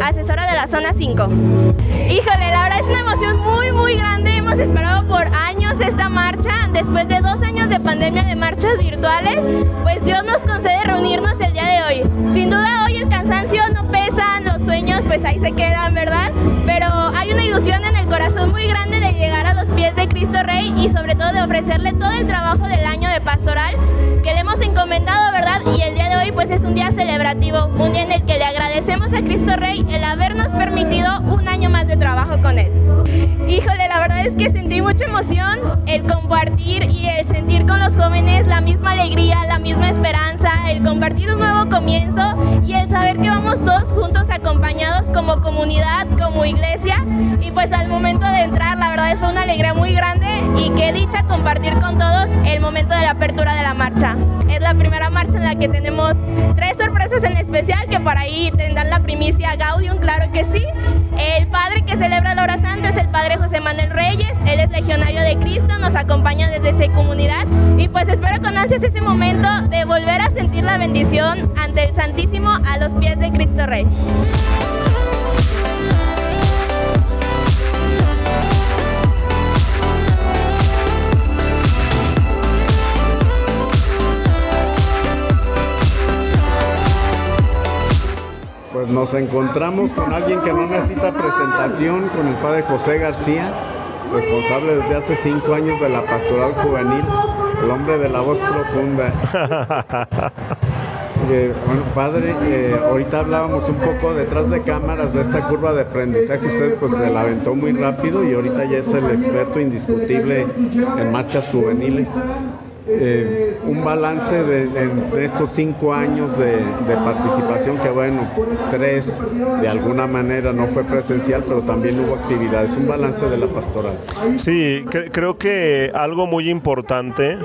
asesora de la Zona 5. Híjole, la verdad es una emoción muy, muy grande. Hemos esperado por años esta marcha. Después de dos años de pandemia de marchas virtuales, pues Dios nos concede reunirnos el día de hoy. Sin duda hoy el cansancio no pesa, los sueños pues ahí se quedan, ¿verdad? Pero hay una ilusión en el corazón muy grande de llegar a los pies de Cristo Rey y sobre todo de ofrecerle todo el trabajo del año de pastoral que le hemos encomendado, ¿verdad? Y el día de hoy pues es un día celebrativo, un día en el que le agradecemos a Cristo Rey el habernos permitido trabajo con él. Híjole, la verdad es que sentí mucha emoción el compartir y el sentir con los jóvenes la misma alegría, la misma esperanza, el compartir un nuevo comienzo y el saber que vamos todos juntos acompañados como comunidad, como iglesia y pues al momento de entrar la verdad es una alegría muy grande y qué dicha compartir con todos el momento de la apertura de la marcha. Es la primera marcha en la que tenemos tres sorpresas en especial que por ahí tendrán la primicia Gaudium, claro que sí. El padre que celebra la hora santa es el padre José Manuel Reyes, él es legionario de Cristo, nos acompaña desde esa comunidad y pues espero con ansias ese momento de volver a sentir la bendición ante el Santísimo a los pies de Cristo Rey. Pues nos encontramos con alguien que no necesita presentación, con el padre José García, responsable desde hace cinco años de la pastoral juvenil, el hombre de la voz profunda. Eh, bueno, padre, eh, ahorita hablábamos un poco detrás de cámaras de esta curva de aprendizaje. Usted pues se la aventó muy rápido y ahorita ya es el experto indiscutible en marchas juveniles. Eh, un balance de, estos cinco años de, participación, que bueno, tres de alguna manera no fue presencial, pero también hubo actividades, un balance de la pastoral. Sí, cre creo que algo muy importante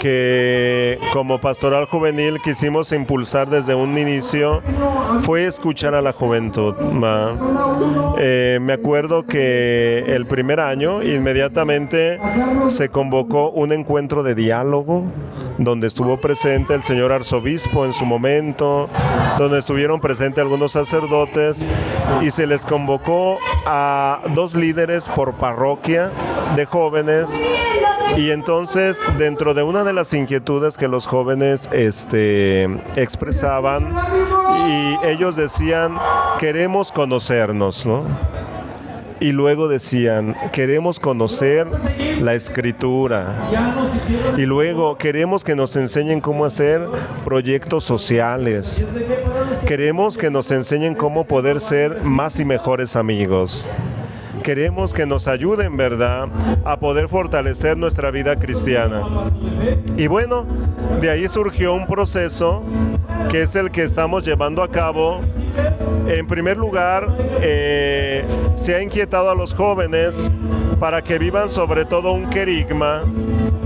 que como pastoral juvenil quisimos impulsar desde un inicio fue escuchar a la juventud. Eh, me acuerdo que el primer año inmediatamente se convocó un encuentro de diálogo donde estuvo presente el señor arzobispo en su momento, donde estuvieron presentes algunos sacerdotes y se les convocó a dos líderes por parroquia de jóvenes y entonces dentro de una de las inquietudes que los jóvenes este, expresaban y ellos decían queremos conocernos, ¿no? Y luego decían, queremos conocer la escritura. Y luego queremos que nos enseñen cómo hacer proyectos sociales. Queremos que nos enseñen cómo poder ser más y mejores amigos queremos que nos ayuden, ¿verdad?, a poder fortalecer nuestra vida cristiana. Y bueno, de ahí surgió un proceso que es el que estamos llevando a cabo. En primer lugar, eh, se ha inquietado a los jóvenes para que vivan sobre todo un querigma,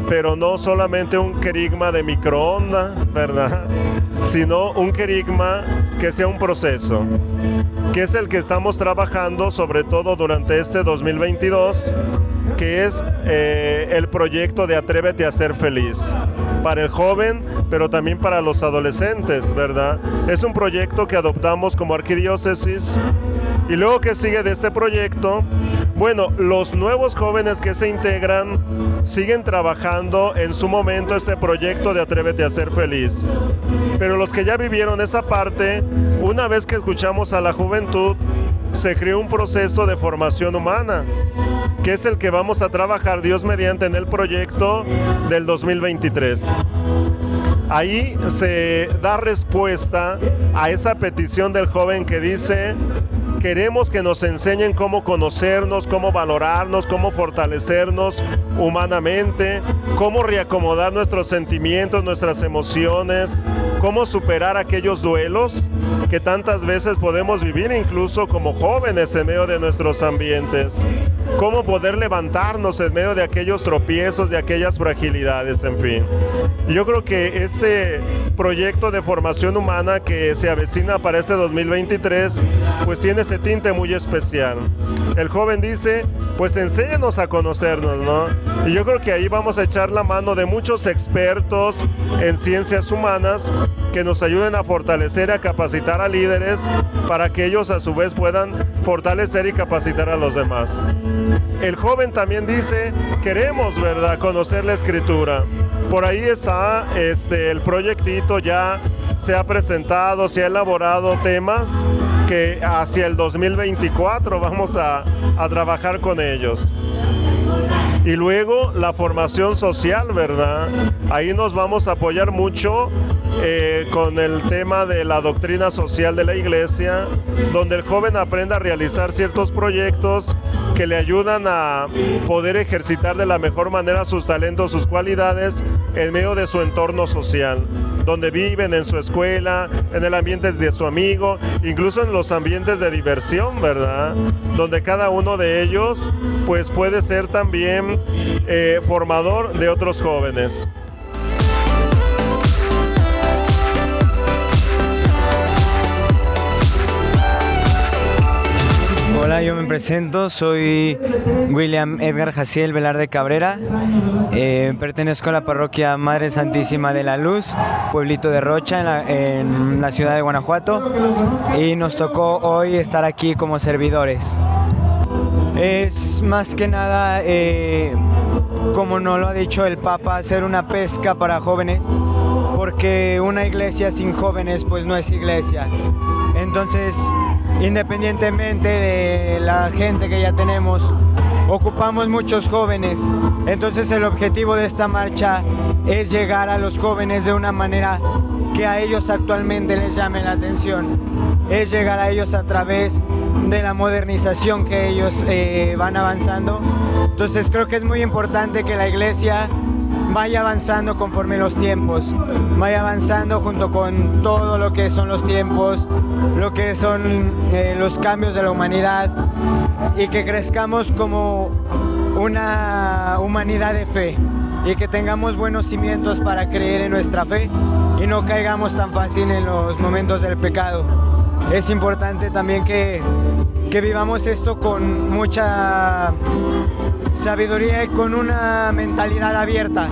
pero no solamente un querigma de microonda, ¿verdad? Sino un querigma que sea un proceso, que es el que estamos trabajando sobre todo durante este 2022, que es eh, el proyecto de Atrévete a ser feliz para el joven, pero también para los adolescentes, ¿verdad? Es un proyecto que adoptamos como arquidiócesis y luego que sigue de este proyecto, bueno, los nuevos jóvenes que se integran siguen trabajando en su momento este proyecto de Atrévete a ser feliz. Pero los que ya vivieron esa parte, una vez que escuchamos a la juventud, se creó un proceso de formación humana, que es el que vamos a trabajar Dios mediante en el proyecto del 2023. Ahí se da respuesta a esa petición del joven que dice, queremos que nos enseñen cómo conocernos, cómo valorarnos, cómo fortalecernos humanamente, cómo reacomodar nuestros sentimientos, nuestras emociones, cómo superar aquellos duelos que tantas veces podemos vivir incluso como jóvenes en medio de nuestros ambientes, cómo poder levantarnos en medio de aquellos tropiezos, de aquellas fragilidades, en fin. Yo creo que este proyecto de formación humana que se avecina para este 2023, pues tiene ese tinte muy especial. El joven dice, pues enséñenos a conocernos, ¿no? Y yo creo que ahí vamos a echar la mano de muchos expertos en ciencias humanas que nos ayuden a fortalecer a capacitar a líderes para que ellos a su vez puedan fortalecer y capacitar a los demás. El joven también dice, queremos, ¿verdad?, conocer la escritura. Por ahí está este, el proyectito ya se ha presentado, se ha elaborado temas que hacia el 2024 vamos a, a trabajar con ellos. Y luego la formación social, ¿verdad? Ahí nos vamos a apoyar mucho eh, con el tema de la doctrina social de la iglesia, donde el joven aprenda a realizar ciertos proyectos que le ayudan a poder ejercitar de la mejor manera sus talentos, sus cualidades en medio de su entorno social donde viven, en su escuela, en el ambiente de su amigo, incluso en los ambientes de diversión, ¿verdad? Donde cada uno de ellos pues puede ser también eh, formador de otros jóvenes. Hola, yo me presento, soy William Edgar Jaciel Velarde Cabrera, eh, pertenezco a la parroquia Madre Santísima de la Luz, pueblito de Rocha, en la, ciudad de Guanajuato, y nos tocó hoy estar aquí como servidores. Es más que nada, eh, como nos lo ha dicho el Papa, hacer una pesca para jóvenes, porque una iglesia sin jóvenes pues no es iglesia. Entonces, independientemente de la gente que ya tenemos, ocupamos muchos jóvenes. Entonces el objetivo de esta marcha es llegar a los jóvenes de una manera que a ellos actualmente les llame la atención. Es llegar a ellos a través de la modernización que ellos eh, van avanzando. Entonces creo que es muy importante que la iglesia vaya avanzando conforme los tiempos, vaya avanzando junto con todo lo que son los tiempos, lo que son eh, los cambios de la humanidad y que crezcamos como una humanidad de fe y que tengamos buenos cimientos para creer en nuestra fe y no caigamos tan fácil en los momentos del pecado. Es importante también que, que vivamos esto con mucha sabiduría y con una mentalidad abierta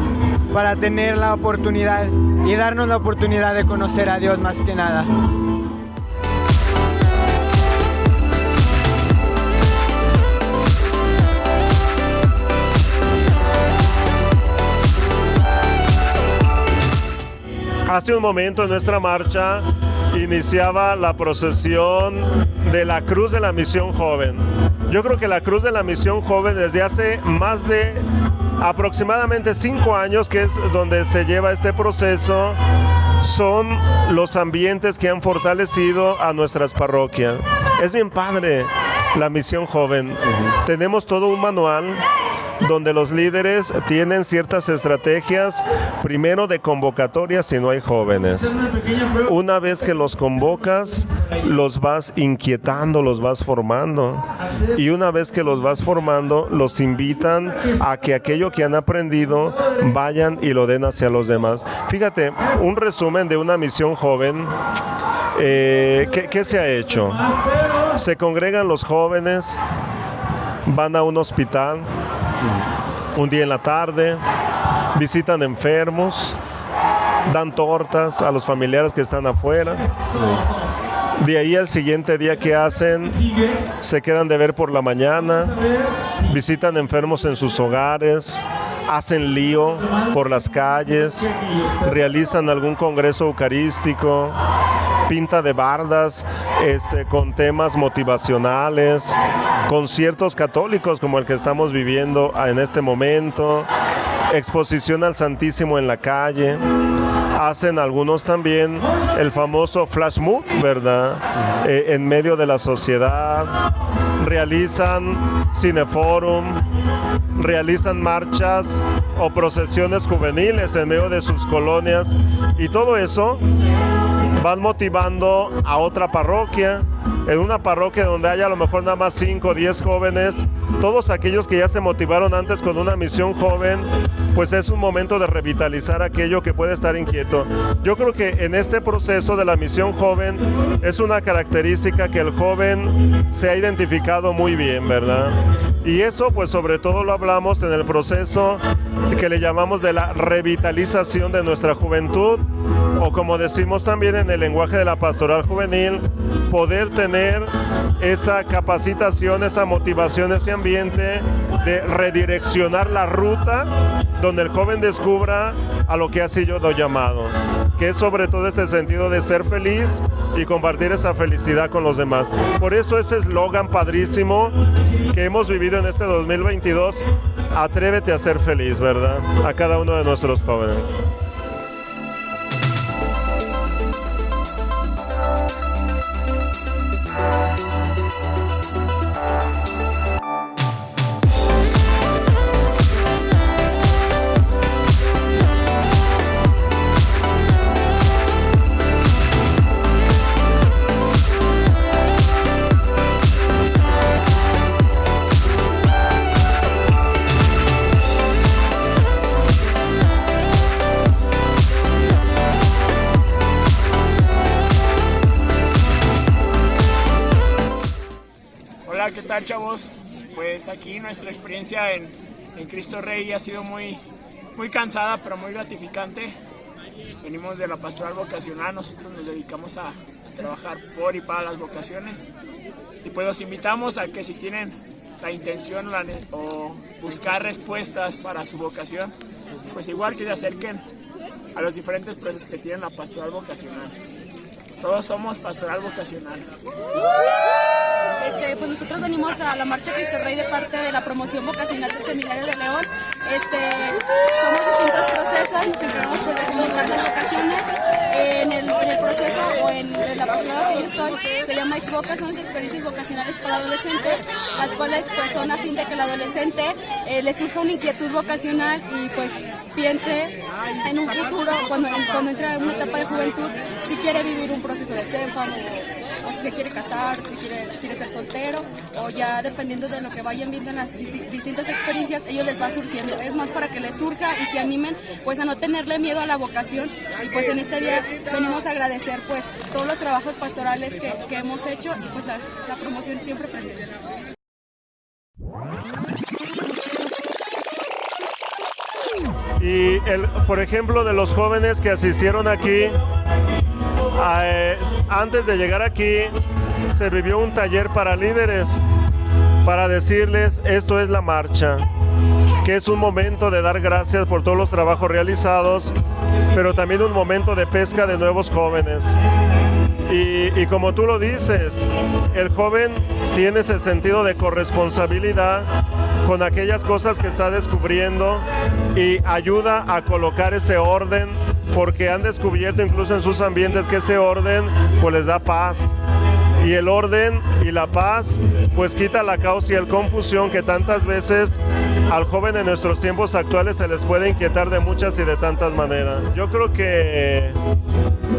para tener la oportunidad y darnos la oportunidad de conocer a Dios más que nada. Hace un momento en nuestra marcha iniciaba la procesión de la Cruz de la Misión Joven. Yo creo que la Cruz de la Misión Joven desde hace más de aproximadamente cinco años, que es donde se lleva este proceso, son los ambientes que han fortalecido a nuestras parroquias. Es bien padre la misión joven. Tenemos todo un manual donde los líderes tienen ciertas estrategias, primero de convocatoria si no hay jóvenes. Una vez que los convocas, los vas inquietando, los vas formando. Y una vez que los vas formando, los invitan a que aquello que han aprendido vayan y lo den hacia los demás. Fíjate, un resumen de una misión joven. Eh, ¿qué, se ha hecho? Se congregan los jóvenes, van a un hospital, un día en la tarde, visitan enfermos, dan tortas a los familiares que están afuera. De ahí al siguiente día que hacen, se quedan de ver por la mañana, visitan enfermos en sus hogares, hacen lío por las calles, realizan algún congreso eucarístico, pinta de bardas este, con temas motivacionales, conciertos católicos como el que estamos viviendo en este momento, exposición al Santísimo en la calle. Hacen algunos también el famoso flash mob, ¿verdad? Eh, en medio de la sociedad. Realizan cineforum, realizan marchas o procesiones juveniles en medio de sus colonias y todo eso van motivando a otra parroquia, en una parroquia donde haya a lo mejor nada más 5 o 10 jóvenes, todos aquellos que ya se motivaron antes con una misión joven, pues es un momento de revitalizar aquello que puede estar inquieto. Yo creo que en este proceso de la misión joven es una característica que el joven se ha identificado muy bien, ¿verdad? Y eso pues sobre todo lo hablamos en el proceso que le llamamos de la revitalización de nuestra juventud o como decimos también en el lenguaje de la pastoral juvenil, poder tener esa capacitación, esa motivación, ese ambiente de redireccionar la ruta donde el joven descubra a lo que ha sido llamado, que es sobre todo ese sentido de ser feliz y compartir esa felicidad con los demás. Por eso ese eslogan padrísimo que hemos vivido en este 2022, atrévete a ser feliz, ¿verdad? A cada uno de nuestros jóvenes. Aquí nuestra experiencia en, Cristo Rey ha sido muy, muy cansada, pero muy gratificante. Venimos de la pastoral vocacional, nosotros nos dedicamos a, trabajar por y para las vocaciones. Y pues los invitamos a que si tienen la intención o buscar respuestas para su vocación, pues igual que se acerquen a los diferentes procesos que tienen la pastoral vocacional. Todos somos pastoral vocacional. Pues nosotros venimos a la Marcha Cristo Rey de parte de la promoción vocacional del Seminario de León. Este, somos distintos procesos, nos encargamos pues, de comunicar las vocaciones. En el, proceso o en, la pastorada que yo estoy se llama Exvoca, son experiencias vocacionales para adolescentes, las cuales pues son a fin de que el adolescente eh, le surja una inquietud vocacional y pues piense en un futuro, cuando, cuando entra en una etapa de juventud, si quiere vivir un proceso de CENFAM o, si se quiere casar, si quiere, quiere ser soltero, o ya dependiendo de lo que vayan viendo en las distintas experiencias, ellos les va surgiendo. Es más para que les surja y se animen pues a no tenerle miedo a la vocación. Y pues en este día venimos a agradecer pues todos los trabajos pastorales que, que hemos hecho y pues la, la promoción siempre presente. Y el, por ejemplo, de los jóvenes que asistieron aquí, eh, antes de llegar aquí, se vivió un taller para líderes para decirles esto es la marcha, que es un momento de dar gracias por todos los trabajos realizados, pero también un momento de pesca de nuevos jóvenes. Y, como tú lo dices, el joven tiene ese sentido de corresponsabilidad con aquellas cosas que está descubriendo y ayuda a colocar ese orden porque han descubierto incluso en sus ambientes que ese orden pues les da paz y el orden y la paz pues quita la caos y el confusión que tantas veces al joven en nuestros tiempos actuales se les puede inquietar de muchas y de tantas maneras. Yo creo que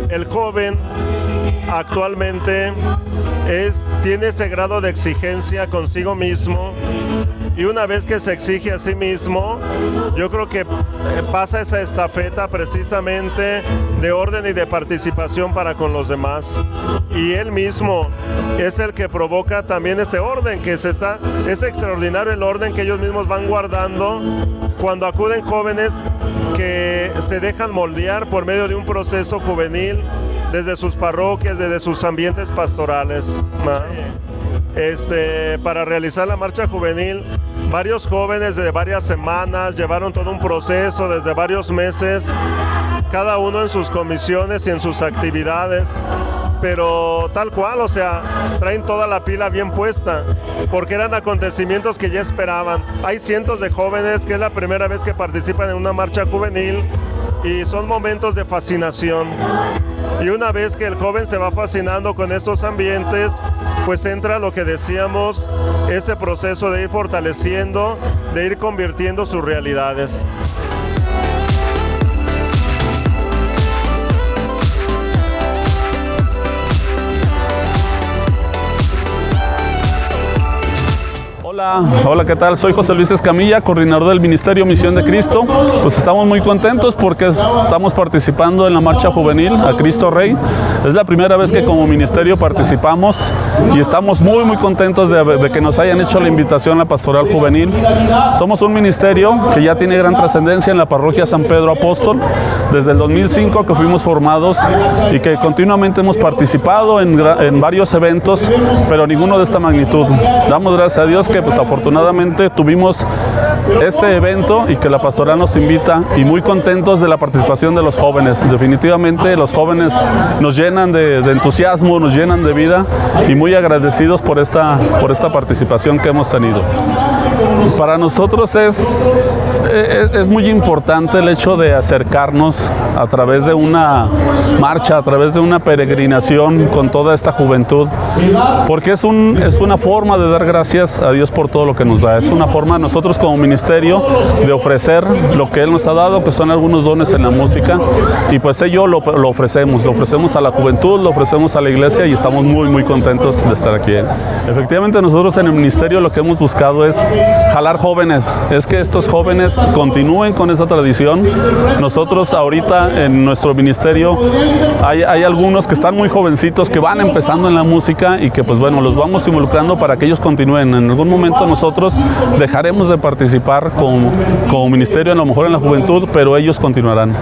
el joven actualmente es, tiene ese grado de exigencia consigo mismo y una vez que se exige a sí mismo, yo creo que eh, pasa esa estafeta precisamente de orden y de participación para con los demás. Y él mismo es el que provoca también ese orden que se está, es extraordinario el orden que ellos mismos van guardando cuando acuden jóvenes que se dejan moldear por medio de un proceso juvenil desde sus parroquias, desde sus ambientes pastorales. Este, para realizar la marcha juvenil, varios jóvenes de varias semanas llevaron todo un proceso desde varios meses, cada uno en sus comisiones y en sus actividades pero tal cual, o sea, traen toda la pila bien puesta, porque eran acontecimientos que ya esperaban. Hay cientos de jóvenes que es la primera vez que participan en una marcha juvenil y son momentos de fascinación. Y una vez que el joven se va fascinando con estos ambientes, pues entra lo que decíamos, ese proceso de ir fortaleciendo, de ir convirtiendo sus realidades. Hola, hola, ¿qué tal? Soy José Luis Escamilla, coordinador del Ministerio Misión de Cristo. Pues estamos muy contentos porque estamos participando en la marcha juvenil a Cristo Rey. Es la primera vez que como ministerio participamos y estamos muy, muy contentos de, de que nos hayan hecho la invitación a la pastoral juvenil. Somos un ministerio que ya tiene gran trascendencia en la parroquia San Pedro Apóstol desde el 2005 que fuimos formados y que continuamente hemos participado en, en varios eventos, pero ninguno de esta magnitud. Damos gracias a Dios que pues afortunadamente tuvimos este evento y que la pastoral nos invita y muy contentos de la participación de los jóvenes. Definitivamente los jóvenes nos llenan de, entusiasmo, nos llenan de vida y muy agradecidos por esta, por esta participación que hemos tenido. Para nosotros es, es, es muy importante el hecho de acercarnos a través de una marcha, a través de una peregrinación con toda esta juventud, porque es, un, es una forma de dar gracias a Dios por todo lo que nos da, es una forma nosotros como ministerio de ofrecer lo que Él nos ha dado, que son algunos dones en la música, y pues ello lo, lo ofrecemos, lo ofrecemos a la juventud, lo ofrecemos a la iglesia y estamos muy, muy contentos de estar aquí. Efectivamente nosotros en el ministerio lo que hemos buscado es jalar jóvenes, es que estos jóvenes continúen con esa tradición. Nosotros ahorita en nuestro ministerio hay, hay, algunos que están muy jovencitos, que van empezando en la música y que pues bueno, los vamos involucrando para que ellos continúen. En algún momento nosotros dejaremos de participar como, como ministerio, a lo mejor en la juventud, pero ellos continuarán.